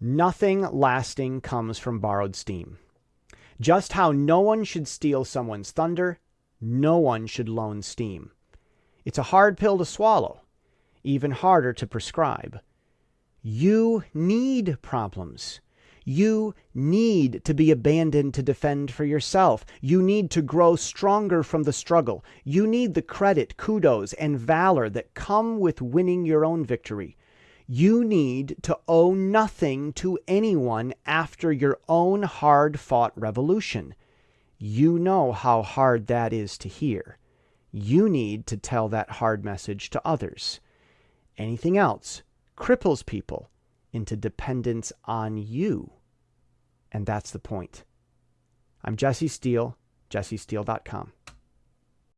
Nothing lasting comes from borrowed steam. Just how no one should steal someone's thunder, no one should loan steam. It's a hard pill to swallow, even harder to prescribe. You need problems. You need to be abandoned to defend for yourself. You need to grow stronger from the struggle. You need the credit, kudos, and valor that come with winning your own victory. You need to owe nothing to anyone after your own hard fought revolution. You know how hard that is to hear. You need to tell that hard message to others. Anything else cripples people into dependence on you. And that's the point. I'm Jesse Steele, jessesteele.com.